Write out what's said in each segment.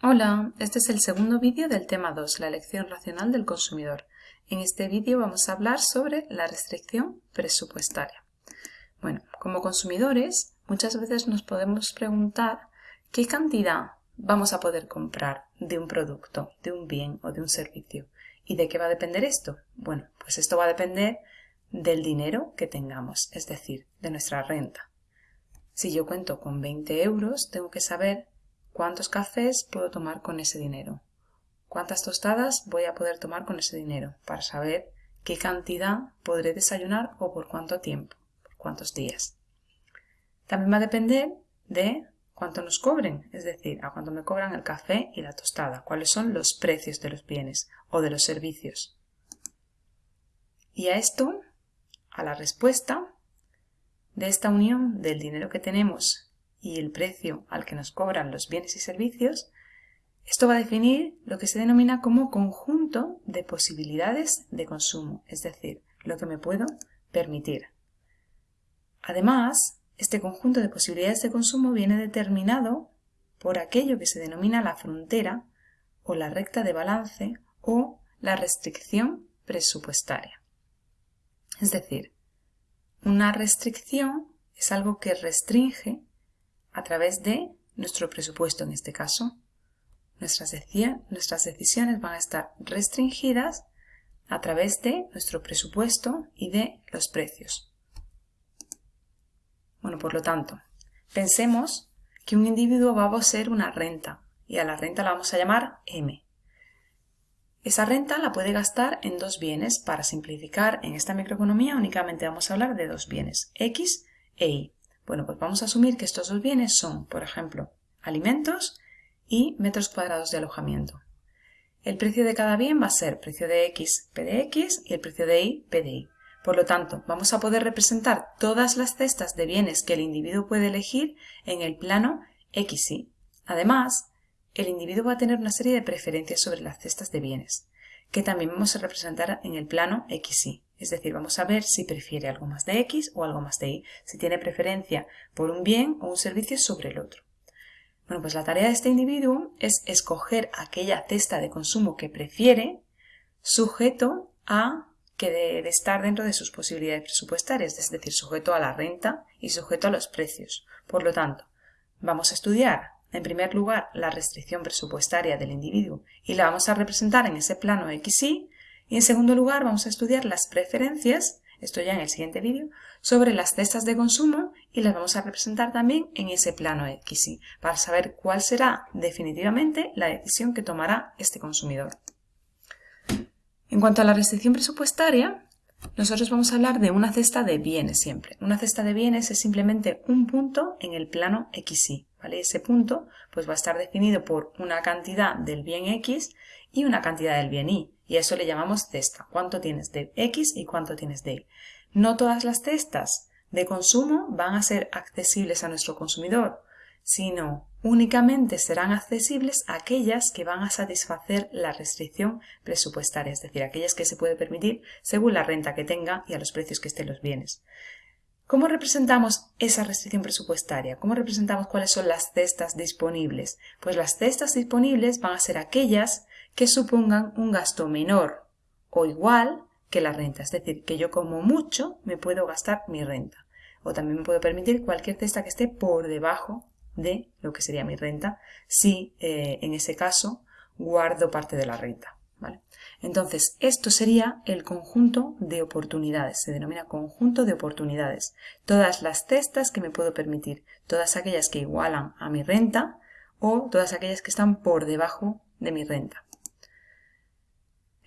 Hola, este es el segundo vídeo del tema 2, la elección racional del consumidor. En este vídeo vamos a hablar sobre la restricción presupuestaria. Bueno, como consumidores muchas veces nos podemos preguntar qué cantidad vamos a poder comprar de un producto, de un bien o de un servicio. ¿Y de qué va a depender esto? Bueno, pues esto va a depender del dinero que tengamos, es decir, de nuestra renta. Si yo cuento con 20 euros, tengo que saber ¿Cuántos cafés puedo tomar con ese dinero? ¿Cuántas tostadas voy a poder tomar con ese dinero? Para saber qué cantidad podré desayunar o por cuánto tiempo, por cuántos días. También va a depender de cuánto nos cobren, es decir, a cuánto me cobran el café y la tostada, cuáles son los precios de los bienes o de los servicios. Y a esto, a la respuesta de esta unión del dinero que tenemos y el precio al que nos cobran los bienes y servicios, esto va a definir lo que se denomina como conjunto de posibilidades de consumo, es decir, lo que me puedo permitir. Además, este conjunto de posibilidades de consumo viene determinado por aquello que se denomina la frontera o la recta de balance o la restricción presupuestaria. Es decir, una restricción es algo que restringe a través de nuestro presupuesto en este caso. Nuestras, nuestras decisiones van a estar restringidas a través de nuestro presupuesto y de los precios. Bueno, por lo tanto, pensemos que un individuo va a poseer una renta y a la renta la vamos a llamar M. Esa renta la puede gastar en dos bienes. Para simplificar, en esta microeconomía únicamente vamos a hablar de dos bienes, X e Y. Bueno, pues vamos a asumir que estos dos bienes son, por ejemplo, alimentos y metros cuadrados de alojamiento. El precio de cada bien va a ser precio de X, P de X y el precio de Y, P de Y. Por lo tanto, vamos a poder representar todas las cestas de bienes que el individuo puede elegir en el plano XY. Además, el individuo va a tener una serie de preferencias sobre las cestas de bienes, que también vamos a representar en el plano XY. Es decir, vamos a ver si prefiere algo más de X o algo más de Y, si tiene preferencia por un bien o un servicio sobre el otro. Bueno, pues la tarea de este individuo es escoger aquella cesta de consumo que prefiere sujeto a que debe estar dentro de sus posibilidades presupuestarias, es decir, sujeto a la renta y sujeto a los precios. Por lo tanto, vamos a estudiar, en primer lugar, la restricción presupuestaria del individuo y la vamos a representar en ese plano XY y en segundo lugar vamos a estudiar las preferencias, esto ya en el siguiente vídeo, sobre las cestas de consumo y las vamos a representar también en ese plano XY para saber cuál será definitivamente la decisión que tomará este consumidor. En cuanto a la restricción presupuestaria, nosotros vamos a hablar de una cesta de bienes siempre. Una cesta de bienes es simplemente un punto en el plano XY. ¿vale? Ese punto pues, va a estar definido por una cantidad del bien X y una cantidad del bien Y. Y a eso le llamamos cesta. ¿Cuánto tienes de X y cuánto tienes de Y? No todas las cestas de consumo van a ser accesibles a nuestro consumidor, sino únicamente serán accesibles aquellas que van a satisfacer la restricción presupuestaria, es decir, aquellas que se puede permitir según la renta que tenga y a los precios que estén los bienes. ¿Cómo representamos esa restricción presupuestaria? ¿Cómo representamos cuáles son las cestas disponibles? Pues las cestas disponibles van a ser aquellas que supongan un gasto menor o igual que la renta. Es decir, que yo como mucho me puedo gastar mi renta. O también me puedo permitir cualquier cesta que esté por debajo de lo que sería mi renta si eh, en ese caso guardo parte de la renta. Entonces, esto sería el conjunto de oportunidades. Se denomina conjunto de oportunidades. Todas las cestas que me puedo permitir, todas aquellas que igualan a mi renta o todas aquellas que están por debajo de mi renta.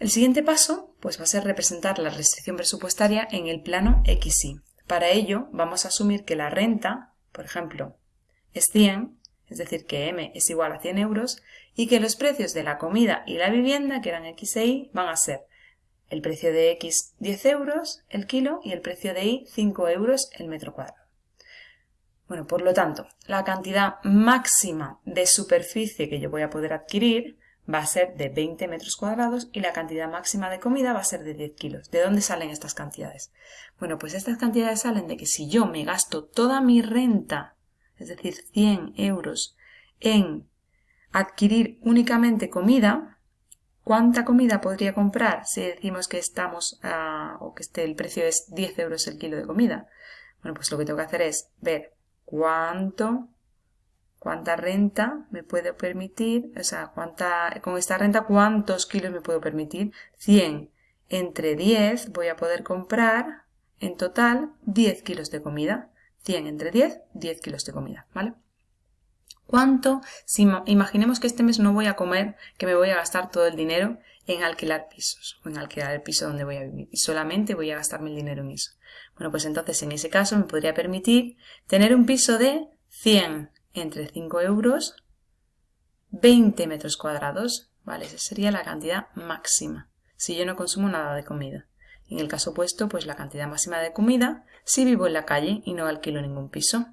El siguiente paso pues, va a ser representar la restricción presupuestaria en el plano XY. Para ello vamos a asumir que la renta, por ejemplo, es 100, es decir, que M es igual a 100 euros, y que los precios de la comida y la vivienda, que eran X e Y, van a ser el precio de X 10 euros el kilo y el precio de Y 5 euros el metro cuadrado. Bueno, por lo tanto, la cantidad máxima de superficie que yo voy a poder adquirir va a ser de 20 metros cuadrados y la cantidad máxima de comida va a ser de 10 kilos. ¿De dónde salen estas cantidades? Bueno, pues estas cantidades salen de que si yo me gasto toda mi renta, es decir, 100 euros, en adquirir únicamente comida, ¿cuánta comida podría comprar si decimos que estamos o que este, el precio es 10 euros el kilo de comida? Bueno, pues lo que tengo que hacer es ver cuánto, cuánta renta me puedo permitir, o sea, cuánta, con esta renta cuántos kilos me puedo permitir. 100 entre 10 voy a poder comprar en total 10 kilos de comida. 100 entre 10, 10 kilos de comida, ¿vale? ¿Cuánto? Si imaginemos que este mes no voy a comer, que me voy a gastar todo el dinero en alquilar pisos o en alquilar el piso donde voy a vivir y solamente voy a gastarme el dinero en eso. Bueno, pues entonces en ese caso me podría permitir tener un piso de 100 entre 5 euros, 20 metros cuadrados, ¿vale? Esa sería la cantidad máxima si yo no consumo nada de comida. En el caso opuesto, pues la cantidad máxima de comida si vivo en la calle y no alquilo ningún piso.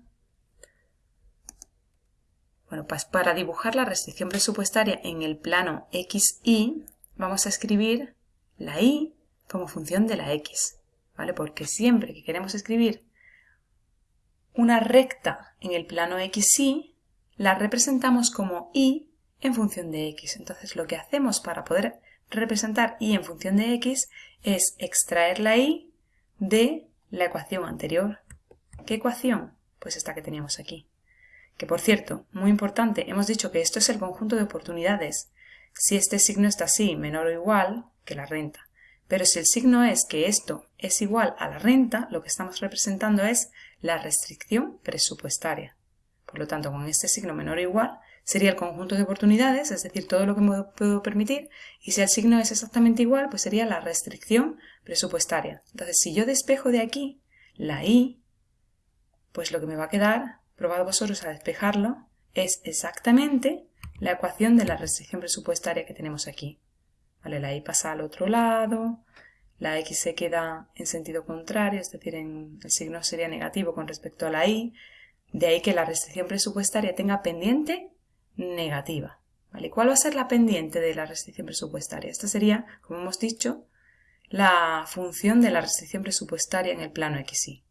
Bueno, pues para dibujar la restricción presupuestaria en el plano XY, vamos a escribir la Y como función de la X, ¿vale? Porque siempre que queremos escribir una recta en el plano XY, la representamos como Y en función de X. Entonces lo que hacemos para poder representar Y en función de X es extraer la Y de la ecuación anterior. ¿Qué ecuación? Pues esta que teníamos aquí. Que por cierto, muy importante, hemos dicho que esto es el conjunto de oportunidades. Si este signo está así, menor o igual que la renta. Pero si el signo es que esto es igual a la renta, lo que estamos representando es la restricción presupuestaria. Por lo tanto, con este signo menor o igual sería el conjunto de oportunidades, es decir, todo lo que me puedo permitir, y si el signo es exactamente igual, pues sería la restricción presupuestaria. Entonces, si yo despejo de aquí la i, pues lo que me va a quedar probado vosotros a despejarlo, es exactamente la ecuación de la restricción presupuestaria que tenemos aquí. ¿Vale? La y pasa al otro lado, la x se queda en sentido contrario, es decir, el signo sería negativo con respecto a la y, de ahí que la restricción presupuestaria tenga pendiente negativa. ¿Vale? ¿Cuál va a ser la pendiente de la restricción presupuestaria? Esta sería, como hemos dicho, la función de la restricción presupuestaria en el plano XY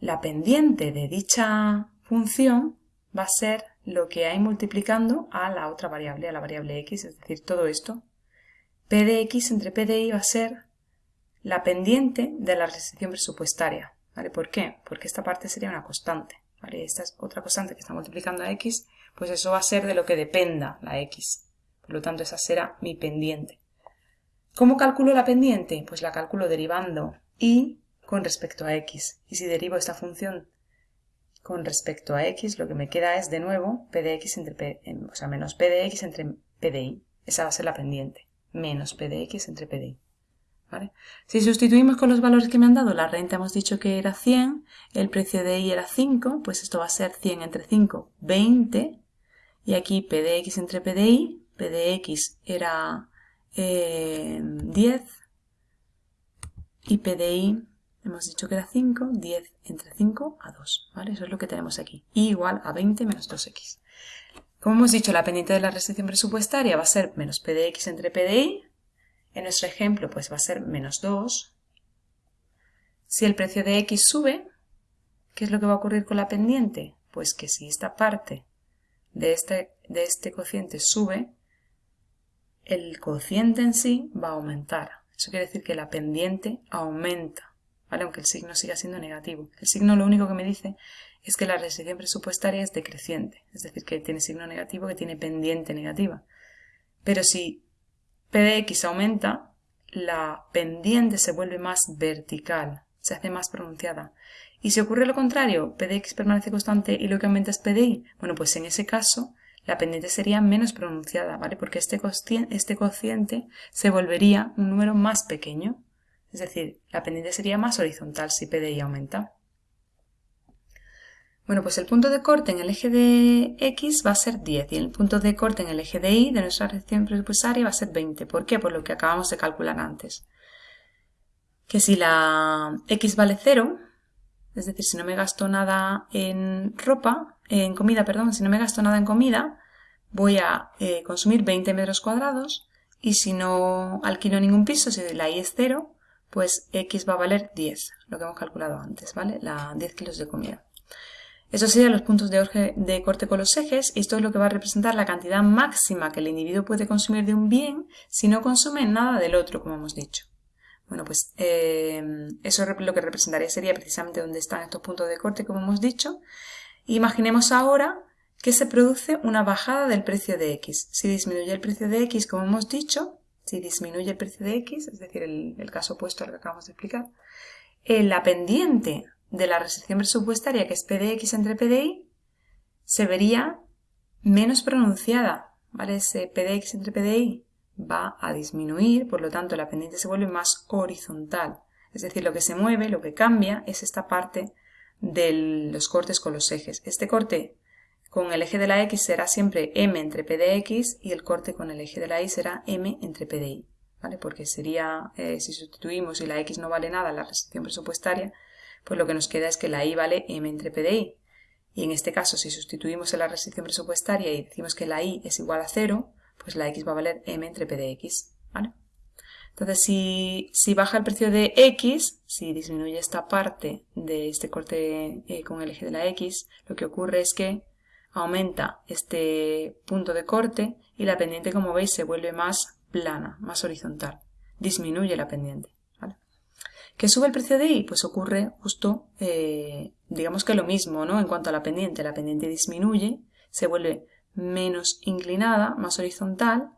la pendiente de dicha función va a ser lo que hay multiplicando a la otra variable, a la variable x, es decir, todo esto. P de x entre P de y va a ser la pendiente de la restricción presupuestaria. ¿Por qué? Porque esta parte sería una constante. Esta es otra constante que está multiplicando a x, pues eso va a ser de lo que dependa la x. Por lo tanto, esa será mi pendiente. ¿Cómo calculo la pendiente? Pues la calculo derivando y con respecto a x. Y si derivo esta función con respecto a x, lo que me queda es de nuevo p de x entre p, o sea, menos p de x entre p de y. Esa va a ser la pendiente. Menos p de x entre p de y. ¿Vale? Si sustituimos con los valores que me han dado, la renta hemos dicho que era 100, el precio de y era 5, pues esto va a ser 100 entre 5, 20, y aquí p de x entre p de y, p de x era 10, eh, y p de y hemos dicho que era 5, 10 entre 5 a 2, ¿vale? Eso es lo que tenemos aquí. Y igual a 20 menos 2x. Como hemos dicho, la pendiente de la restricción presupuestaria va a ser menos p de x entre p de y. En nuestro ejemplo, pues va a ser menos 2. Si el precio de x sube, ¿qué es lo que va a ocurrir con la pendiente? Pues que si esta parte de este, de este cociente sube, el cociente en sí va a aumentar. Eso quiere decir que la pendiente aumenta aunque el signo siga siendo negativo. El signo lo único que me dice es que la restricción presupuestaria es decreciente, es decir, que tiene signo negativo, que tiene pendiente negativa. Pero si P de X aumenta, la pendiente se vuelve más vertical, se hace más pronunciada. Y si ocurre lo contrario, P de X permanece constante y lo que aumenta es P de Y, bueno, pues en ese caso la pendiente sería menos pronunciada, ¿vale? Porque este, este cociente se volvería un número más pequeño. Es decir, la pendiente sería más horizontal si PDI aumenta. Bueno, pues el punto de corte en el eje de X va a ser 10 y el punto de corte en el eje de Y de nuestra reacción presupuestaria va a ser 20. ¿Por qué? Por lo que acabamos de calcular antes. Que si la X vale 0, es decir, si no me gasto nada en ropa, en comida, perdón, si no me gasto nada en comida, voy a eh, consumir 20 metros cuadrados y si no alquilo ningún piso, si la Y es 0, pues x va a valer 10, lo que hemos calculado antes, ¿vale? La 10 kilos de comida. Estos serían los puntos de, de, corte con los ejes y esto es lo que va a representar la cantidad máxima que el individuo puede consumir de un bien si no consume nada del otro, como hemos dicho. Bueno, pues eh, eso lo que representaría sería precisamente donde están estos puntos de corte, como hemos dicho. Imaginemos ahora que se produce una bajada del precio de X. Si disminuye el precio de X, como hemos dicho, si disminuye el precio de X, es decir, el, caso opuesto al que acabamos de explicar, la pendiente de la restricción presupuestaria, que es P de X entre P de Y, se vería menos pronunciada, ¿vale? Ese P de X entre P de Y va a disminuir, por lo tanto la pendiente se vuelve más horizontal. Es decir, lo que se mueve, lo que cambia, es esta parte de los cortes con los ejes. Este corte con el eje de la X será siempre M entre P de X y el corte con el eje de la Y será M entre P de Y. ¿vale? Porque sería, eh, si sustituimos y la X no vale nada la restricción presupuestaria, pues lo que nos queda es que la Y vale M entre P de Y. Y en este caso, si sustituimos en la restricción presupuestaria y decimos que la Y es igual a 0, pues la X va a valer M entre P de X. ¿vale? Entonces, si, baja el precio de X, si disminuye esta parte de este corte eh, con el eje de la X, lo que ocurre es que aumenta este punto de corte y la pendiente, como veis, se vuelve más plana, más horizontal. Disminuye la pendiente. ¿vale? ¿Que sube el precio de Y? Pues ocurre justo, eh, digamos que lo mismo, ¿no? En cuanto a la pendiente, la pendiente disminuye, se vuelve menos inclinada, más horizontal,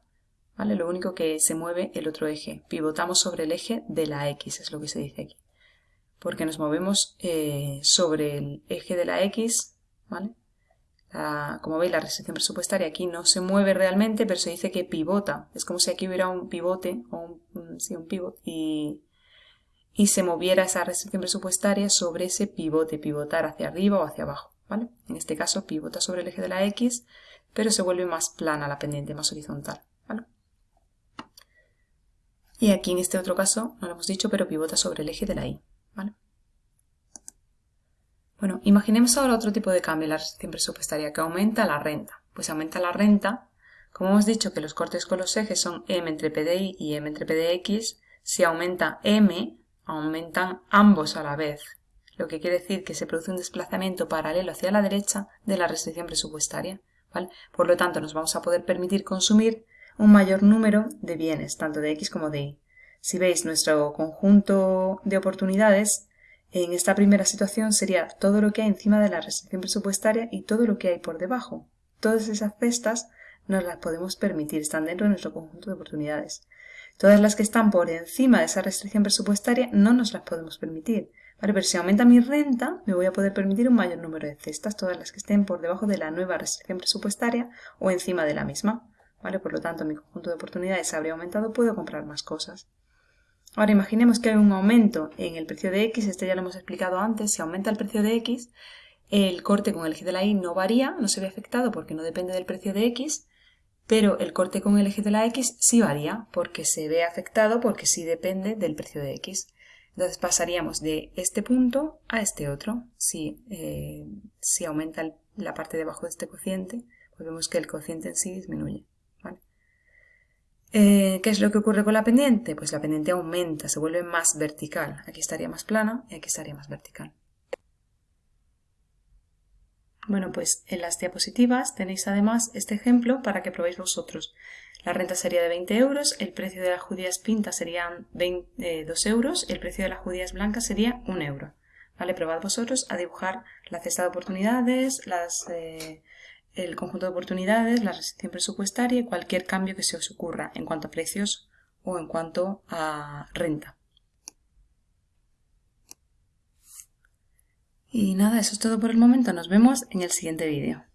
¿vale? Lo único que se mueve el otro eje. Pivotamos sobre el eje de la X, es lo que se dice aquí. Porque nos movemos eh, sobre el eje de la X, ¿vale? Como veis, la restricción presupuestaria aquí no se mueve realmente, pero se dice que pivota. Es como si aquí hubiera un pivote, o un, sí, y, se moviera esa restricción presupuestaria sobre ese pivote, pivotar hacia arriba o hacia abajo. En este caso pivota sobre el eje de la X, pero se vuelve más plana la pendiente, más horizontal. Y aquí en este otro caso, no lo hemos dicho, pero pivota sobre el eje de la Y. ¿vale? Bueno, imaginemos ahora otro tipo de cambio la restricción presupuestaria que aumenta la renta. Pues aumenta la renta, como hemos dicho que los cortes con los ejes son M entre PDI y M entre PDX, si aumenta M, aumentan ambos a la vez, lo que quiere decir que se produce un desplazamiento paralelo hacia la derecha de la restricción presupuestaria. Por lo tanto, nos vamos a poder permitir consumir un mayor número de bienes, tanto de X como de Y. Si veis nuestro conjunto de oportunidades, en esta primera situación sería todo lo que hay encima de la restricción presupuestaria y todo lo que hay por debajo. Todas esas cestas nos las podemos permitir, están dentro de nuestro conjunto de oportunidades. Todas las que están por encima de esa restricción presupuestaria no nos las podemos permitir. Vale, pero si aumenta mi renta, me voy a poder permitir un mayor número de cestas, todas las que estén por debajo de la nueva restricción presupuestaria o encima de la misma. ¿Vale? Por lo tanto, mi conjunto de oportunidades habría aumentado, puedo comprar más cosas. Ahora imaginemos que hay un aumento en el precio de X, este ya lo hemos explicado antes, si aumenta el precio de X, el corte con el eje de la Y no varía, no se ve afectado porque no depende del precio de X, pero el corte con el eje de la X sí varía porque se ve afectado porque sí depende del precio de X. Entonces pasaríamos de este punto a este otro. Si, eh, si aumenta la parte de abajo de este cociente, pues vemos que el cociente en sí disminuye. Eh, ¿Qué es lo que ocurre con la pendiente? Pues la pendiente aumenta, se vuelve más vertical. Aquí estaría más plana y aquí estaría más vertical. Bueno, pues en las diapositivas tenéis además este ejemplo para que probéis vosotros. La renta sería de 20 euros, el precio de las judías pintas serían 2 eh, euros y el precio de las judías blancas sería 1 euro. ¿Vale? Probad vosotros a dibujar la cesta de oportunidades, las, eh, el conjunto de oportunidades, la restricción presupuestaria y cualquier cambio que se os ocurra en cuanto a precios o en cuanto a renta. Y nada, eso es todo por el momento. Nos vemos en el siguiente vídeo.